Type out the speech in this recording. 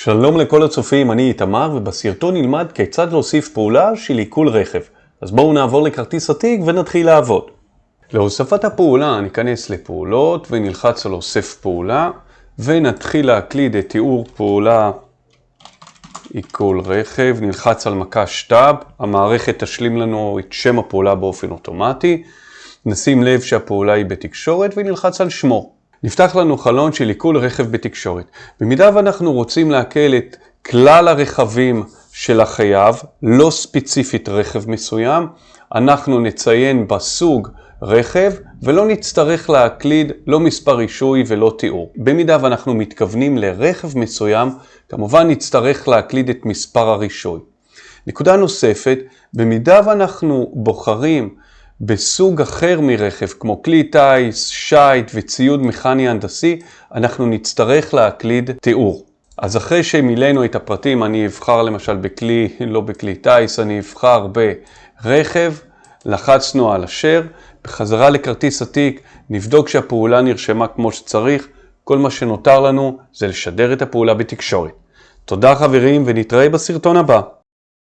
שלום לכל הצופים, אני איתמר, ובסרטון נלמד כיצד להוסיף פעולה של עיכול רכב. אז בואו נעבור לכרטיס עתיק ונתחיל לעבוד. להוספת הפעולה ניכנס לפעולות ונלחץ על אוסף פעולה, ונתחיל להקליד את תיאור פעולה עיכול רכב, נלחץ על מקש טאב, המערכת תשלים לנו את שם הפעולה באופן אוטומטי, נשים לב שהפעולה היא בתקשורת ונלחץ על שמו. נפתח לנו חלון של עיכול רכב בתקשורת. במידה ואנחנו רוצים לעכל את כלל הרכבים של החייב, לא ספציפית רכב מסוים, אנחנו נציין בסוג רכב ולא נצטרך להקליד לא מספר רישוי ולא תיאור. במידה ואנחנו מתכוונים לרכב מסוים, כמובן נצטרך להקליד את מספר הרישוי. נקודה נוספת, במידה ואנחנו בוחרים בסוג אחר מרכב, כמו כלי טיס, שייט וציוד מכני הנדסי, אנחנו נצטרך להקליד תיאור. אז אחרי שמילאנו את הפרטים, אני אבחר למשל בכלי, לא בכלי טיס, אני אבחר ברכב, לחצנו על אשר, בחזרה לכרטיס עתיק, נבדוק שהפעולה נרשמה כמו שצריך, כל מה שנותר לנו זה לשדר את הפעולה בתקשורת. תודה חברים ונתראה בסרטון הבא.